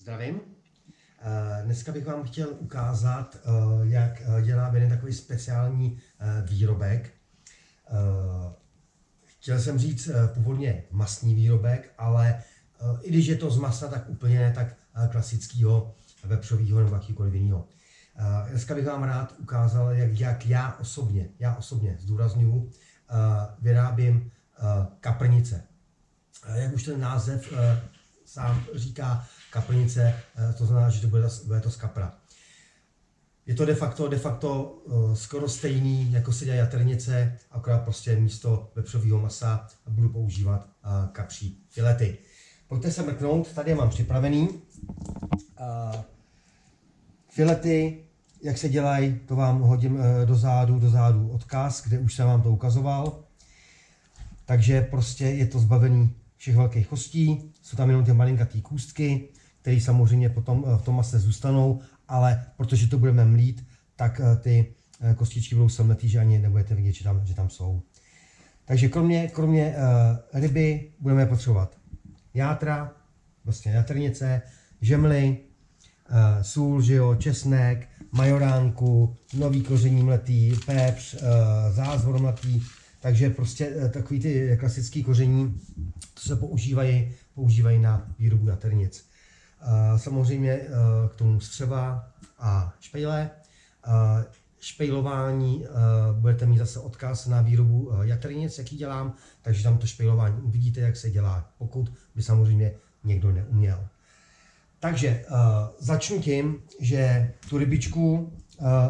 Zdravím. Eh, Dneska bych vám chtěl ukázat, eh, jak eh, dělám jeden takový speciální výrobek. Chtěl jsem říct původně masný výrobek, ale i když je to z masa, tak úplně ne tak klasického vepřového nebo jakýkoliv jiného. Dneska bych vám rád ukázal, jak, jak já osobně, já osobně zdůraznuju, vyrábím kaprnice. Jak už ten název sám říká, kaplnice, eh, to znamená, že to bude, bude to z kapra. Je to de facto, de facto uh, skoro stejný, jako se dělají jaternice, akorát prostě místo vepřového masa budu používat uh, kapří filety. Pojďte se mrknout, tady je mám připravený. Filety, jak se dělají, to vám hodím do zádu, do zádu odkaz, kde už jsem vám to ukazoval. Takže prostě je to zbavený všech velkých kostí, jsou tam jenom ty malinkatý kůstky, které samozřejmě potom eh, v tom mase zůstanou, ale protože to budeme mlít, tak eh, ty eh, kostičky budou semletý, že ani nebudete vidět, že tam, že tam jsou. Takže kromě, kromě ryby budeme potřebovat játra, vlastně jatrnice, žemly, sůl, že jo, česnek, majoránku, nový koření mletý, pepř, zázvor mletý, takže prostě uh, takový ty klasický koření, co se používají, používají na výrobu jaternic. Uh, samozřejmě k tomu střeva a špejle. Špejlování budete mít zase odkaz na výrobu jaternic, jaký dělám, takže tam to špejlování uvidíte, jak se dělá, pokud by samozřejmě někdo neuměl. Takže začnu tím, že tu rybičku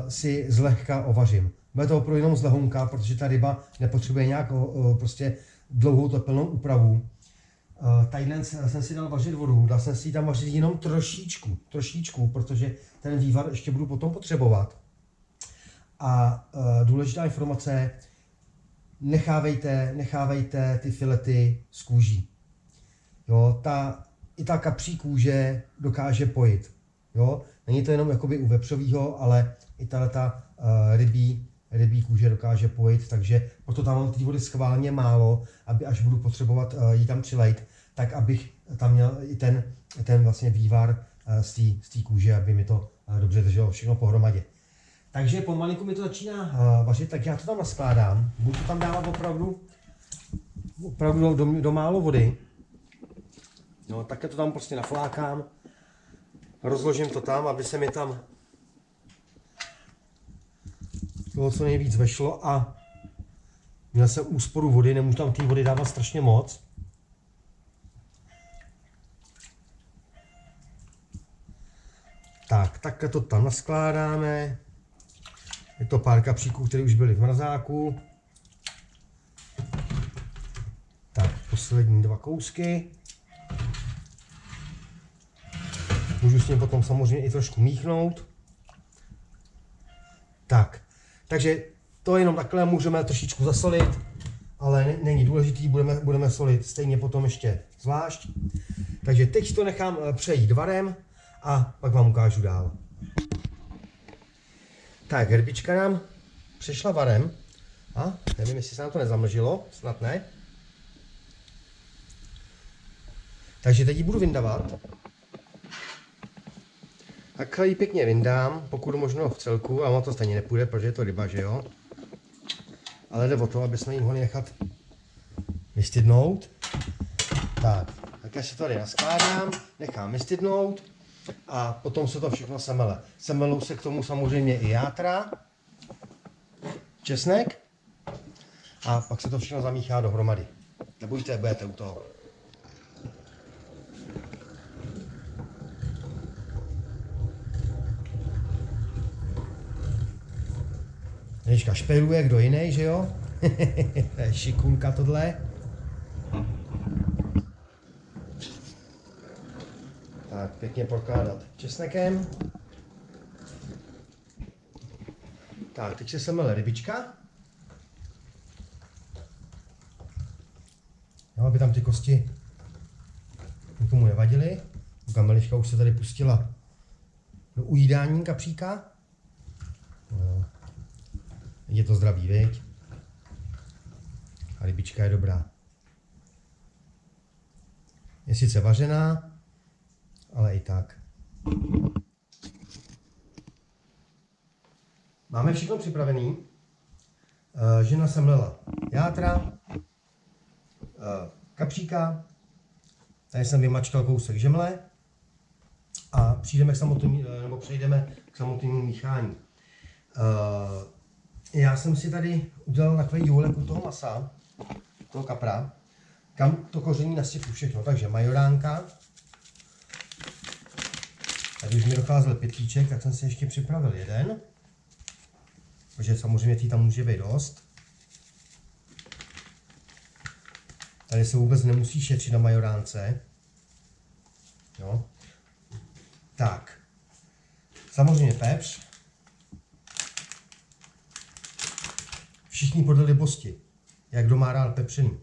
si zlehka ovařím. Bude to opravdu jenom z lehonka, protože ta ryba nepotřebuje nějak uh, prostě dlouhou tepelnou úpravu. Uh, tadyhle jsem si dal vařit vodu, dal jsem si ji tam vařit jenom trošičku, trošičku, protože ten vývar ještě budu potom potřebovat. A uh, důležitá informace, nechávejte, nechávejte ty filety z kůží. Jo, ta, i ta kapří kůže dokáže pojit. Jo, není to jenom jakoby u vepřového, ale i ta uh, rybí, rybí kůže dokáže pojit, takže proto tam mám ty vody schválně málo, aby až budu potřebovat uh, ji tam přilejt, tak abych tam měl i ten, ten vlastně vývar uh, z té kůže, aby mi to uh, dobře drželo všechno pohromadě. Takže pomalinku mi to začíná vařit, tak já to tam naskládám. Budu to tam dávat opravdu, opravdu do, do, do málo vody. No, takhle to tam prostě naflákám. Rozložím to tam, aby se mi tam toho co nejvíc vešlo a měl jsem úsporu vody, nemůžu tam té vody dávat strašně moc. Tak, takhle to tam naskládáme. Je to pár kapříků, které už byly v mrazáku. Tak, poslední dva kousky. Můžu s ním potom samozřejmě i trošku míchnout. Tak, takže to jenom takhle můžeme trošičku zasolit, ale není důležitý, budeme, budeme solit stejně potom ještě zvlášť. Takže teď to nechám eh, přejít varem a pak vám ukážu dál. Tak, herbička nám přešla varem. A nevím, jestli se nám to nezamlžilo, snad ne. Takže teď ji budu vyndavat. Takhle ji pěkně vyndám, pokud možno v celku, ale ono to stejně nepůjde, protože je to ryba, že jo. Ale jde o to, aby jsme ji mohli nechat vystydnout. Tak, tak se tady naskládám, nechám vystydnout a potom se to všechno semele. Semelou se k tomu samozřejmě i játra, česnek a pak se to všechno zamíchá dohromady. Nebojte, budete u toho. Ježka špejluje kdo jiný, že jo? to je šikunka tohle. Tak, pěkně prokládat česnekem. Tak, teď se semele rybička. Jo, aby tam ty kosti nikomu nevadily. Kameliška už se tady pustila do ujídání kapříka. No. Je to zdravý, viď? A rybička je dobrá. Je sice vařená, ale i tak. Máme všechno připravený. Uh, žena semlela játra, uh, kapříka, tady jsem vymačkal kousek žemle a přijdeme k samotnému, nebo přejdeme k samotnému míchání. Já jsem si tady udělal takový důlek u toho masa, toho kapra, kam to koření nasypu všechno. Takže majoránka, tady už mi docházel pětlíček, tak jsem si ještě připravil jeden, protože samozřejmě tý tam může být dost. Tady se vůbec nemusí šetřit na majoránce. Jo. Tak. Samozřejmě pepř. Všichni podle libosti, jak kdo má rád pepřený.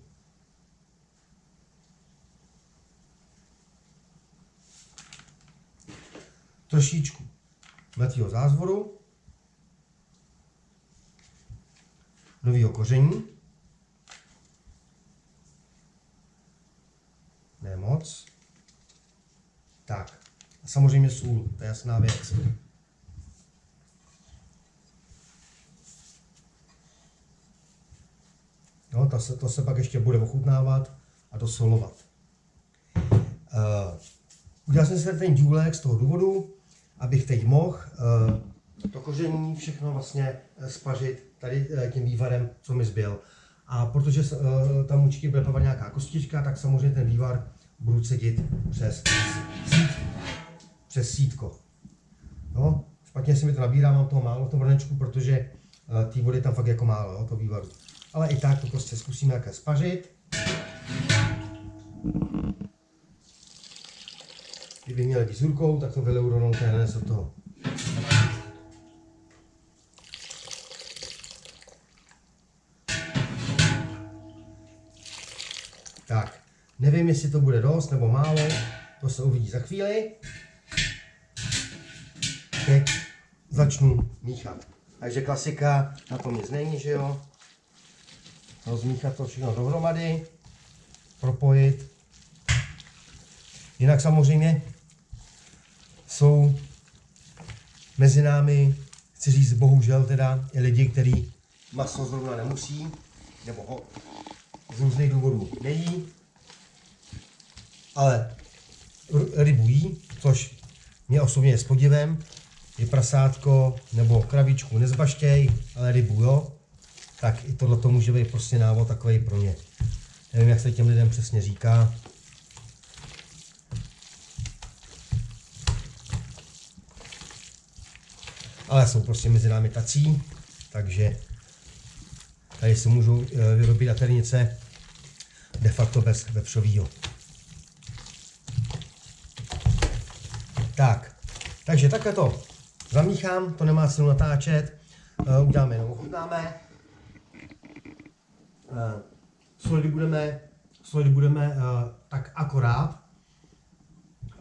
Trošičku mletýho zázvoru, novýho koření, ne moc, tak, a samozřejmě sůl, to je jasná věc. To, se, to se pak ještě bude ochutnávat a dosolovat. Uh, udělal jsem si ten důlek z toho důvodu, abych teď mohl uh, to koření všechno vlastně eh, spařit tady tím vývarem, co mi zbyl. A protože uh, tam určitě bude pavat nějaká kostička, tak samozřejmě ten vývar budu cedit přes sít, přes sítko. No, špatně se mi to nabírá, mám toho málo v tom hrnečku, protože té vody tam fakt jako málo, to vývaru ale i tak to prostě zkusíme jaké spařit. Kdyby měl rukou, tak to vyleu rovnou hned od toho. Tak, nevím, jestli to bude dost nebo málo, to se uvidí za chvíli. Teď začnu míchat. Takže klasika, na tom nic není, že jo? Rozmíchat to všechno dohromady, propojit. Jinak samozřejmě jsou mezi námi, chci říct bohužel teda, i lidi, kteří maso zrovna nemusí, nebo ho z různých důvodů nejí, ale rybu jí, což mě osobně je s podivem, je prasátko nebo kravičku nezbaštěj, ale rybu jo, tak i tohle to může být prostě návod takový pro ně. Nevím, jak se těm lidem přesně říká. Ale jsou prostě mezi námi tací, takže tady si můžou eh, vyrobit aternice de facto bez vepřovýho. Tak, takže takhle to zamíchám, to nemá cenu natáčet, eh, uděláme jenom ochutnáme. Uh, solid budeme, solid budeme uh, tak akorát,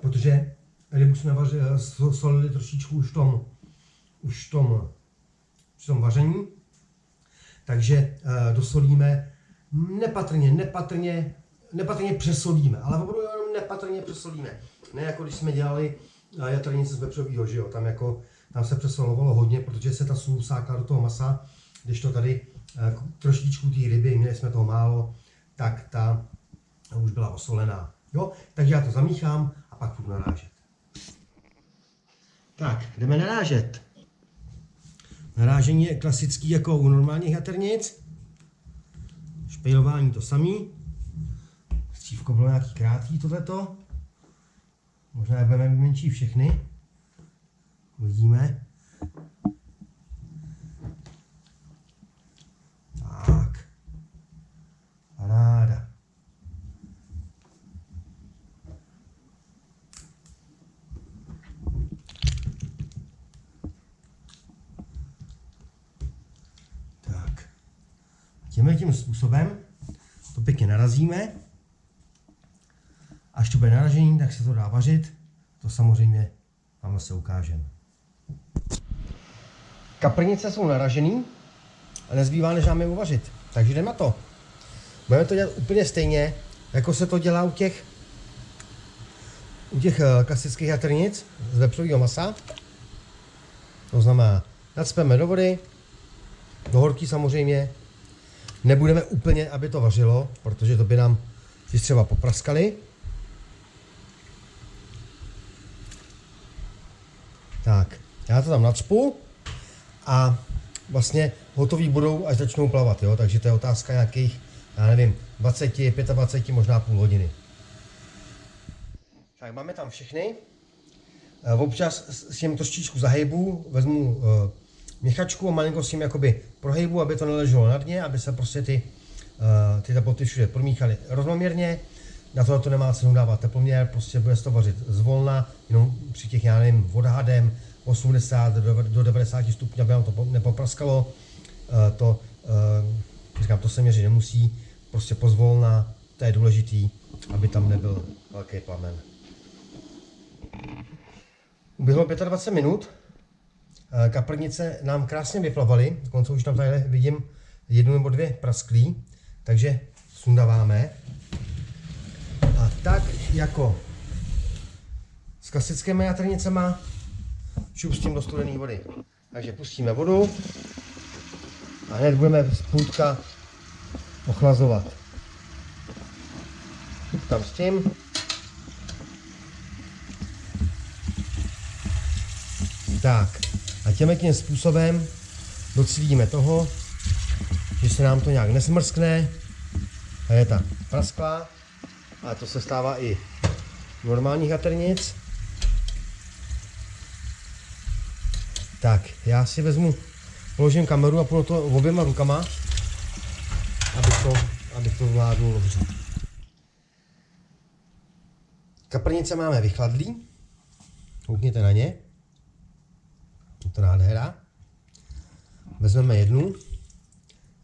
protože rybu jsme vaři, uh, solili trošičku už v tom, už v tom, v tom vaření. Takže dosolíme nepatrně, nepatrně, nepatrně přesolíme, ale opravdu jenom nepatrně přesolíme. Ne jako když jsme dělali jatrnice z vepřového, že jo, tam jako, tam se přesolovalo hodně, protože se ta sůl sákla do toho masa, když to tady Eh, trošičku té ryby, měli jsme toho málo, tak ta už byla osolená. Jo? Takže já to zamíchám a pak budu narážet. Tak, jdeme narážet. Narážení je klasický jako u normálních jaternic. Špejlování to samý. Střívko bylo nějaký krátký tohleto. Možná budeme menší všechny. Uvidíme. Tímhle tím způsobem to pěkně narazíme. Až to bude naražení, tak se to dá vařit. To samozřejmě vám se ukážeme. Kaprnice jsou naražený a nezbývá než nám je uvařit. Takže jdeme na to. Budeme to dělat úplně stejně, jako se to dělá u těch u těch eh, klasických jatrnic z vepřového masa. To znamená, nadspeme do vody, do horký samozřejmě. Nebudeme úplně, aby to vařilo, protože to by nám si třeba popraskali. Tak, já to tam nacpu a vlastně hotový budou, až začnou plavat, jo? takže to je otázka nějakých, já nevím, 20, 25, možná půl hodiny. Tak máme tam všechny. Eh, občas s tím trošičku zahejbu, vezmu uh, měchačku a malinko s tím jakoby prohejbu, aby to neleželo na dně, aby se prostě ty, uh, ty teploty všude promíchaly rovnoměrně. Na to to nemá cenu dávat teploměr, prostě bude se to vařit zvolna, jenom při těch, já nevím, odhadem 80 do 90 stupňů, aby nám to nepopraskalo. Uh, to, uh, říkám, to se měřit nemusí, prostě pozvolna, to je důležitý, aby tam nebyl velký plamen. Uběhlo 25 minut, kaprnice nám krásně vyplavaly, dokonce už tam tady vidím jednu nebo dvě prasklí, takže sundáváme. A tak jako s klasickými jatrnicema šupstím do studené vody. Takže pustíme vodu a hned budeme z půlka ochlazovat. Tam s tím. Tak, a těmi tím způsobem docílíme toho, že se nám to nějak nesmrskne a je ta prasklá, a to se stává i normálních jaternic. Tak, já si vezmu, položím kameru a půjdu to oběma rukama, abych to, abych to zvládnul dobře. Kaprnice máme vychladlý, koukněte na ně to nádhera. Vezmeme jednu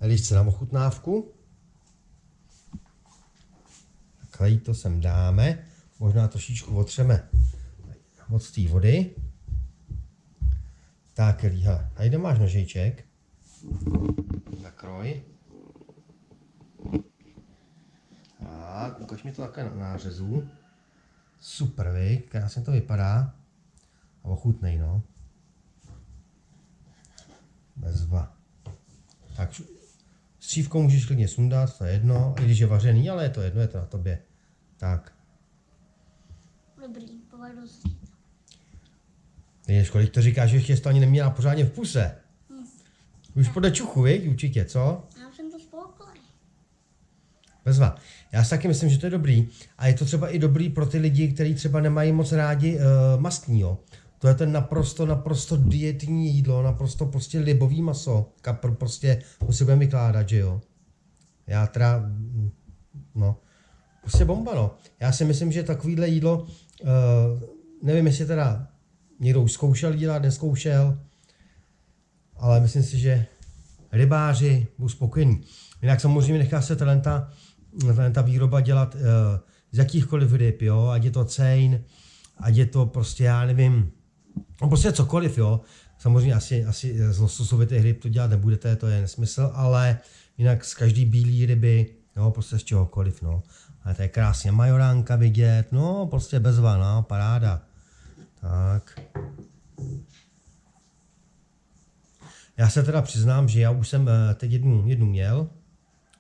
líšce na ochutnávku. Takhle to sem dáme. Možná trošičku otřeme od té vody. Tak, Líha, a kde máš nožiček? Zakroj. Tak, ukaž mi to také na nářezu. Super, vy, krásně to vypadá. A ochutnej, no. Bezva. Tak střívkou můžeš klidně sundat, to je jedno, i když je vařený, ale je to jedno, je to na tobě. Tak. Dobrý, povedu si. Kolik to říkáš, že ještě to ani neměla pořádně v puse. Hmm. Už podle čuchu, viď, určitě, co? Já jsem to spokojený. Bezva. Já si taky myslím, že to je dobrý. A je to třeba i dobrý pro ty lidi, kteří třeba nemají moc rádi uh, mastního. To je ten naprosto, naprosto dietní jídlo, naprosto prostě libový maso. Kapr prostě, si budeme vykládat, že jo. Já teda, no, prostě bomba, no. Já si myslím, že takovýhle jídlo, uh, nevím, jestli teda někdo už zkoušel dělat, neskoušel, ale myslím si, že rybáři budou spokojení. Jinak samozřejmě nechá se talenta, talenta výroba dělat uh, z jakýchkoliv ryb, jo, ať je to cejn, ať je to prostě, já nevím, No prostě cokoliv, jo. Samozřejmě asi, asi z lososovitých ryb to dělat nebudete, to je nesmysl, ale jinak z každý bílý ryby, jo, prostě z čehokoliv, no. Ale to je krásně majoránka vidět, no, prostě bezva, no, paráda. Tak. Já se teda přiznám, že já už jsem eh, teď jednu, jednu měl,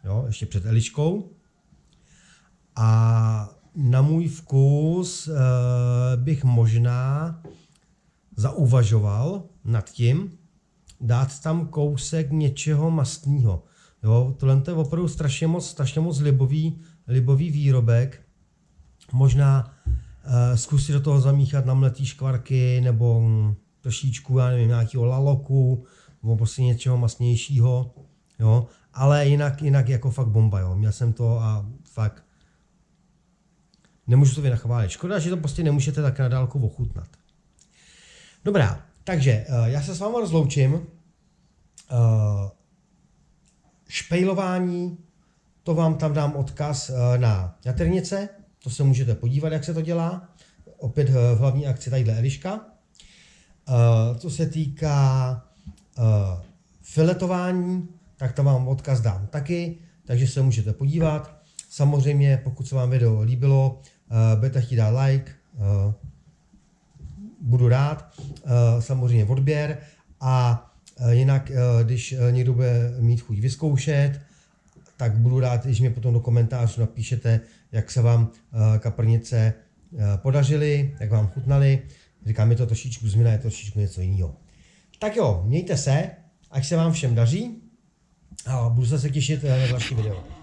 jo, ještě před Eliškou. A na můj vkus uh, bych možná zauvažoval nad tím, dát tam kousek něčeho mastného. Jo, tohle je opravdu strašně moc, strašně moc libový, libový výrobek. Možná uh, zkusit do toho zamíchat namletý škvarky nebo um, trošičku, já nevím, nějakého laloku nebo prostě něčeho masnějšího. Jo, ale jinak, jinak jako fakt bomba, jo. Měl jsem to a fakt nemůžu to vynachválit. Škoda, že to prostě nemůžete tak na dálku ochutnat. Dobrá, takže uh, já se s vámi rozloučím. Uh, špejlování, to vám tam dám odkaz uh, na jaternice, to se můžete podívat, jak se to dělá. Opět v hlavní akci tadyhle Eliška. Co se týká filetování, tak tam vám odkaz dám taky, takže se můžete podívat. Samozřejmě, pokud se vám video líbilo, budete chtít dát like, eh, budu rád, eh, samozřejmě odběr a eh, jinak, eh, když někdo bude mít chuť vyzkoušet, tak budu rád, když mě potom do komentářů napíšete, jak se vám kaprnice podařily, jak vám chutnaly. Říkám, je to trošičku změna, je to trošičku něco jiného. Tak jo, mějte se, ať se vám všem daří a budu se těšit na další video.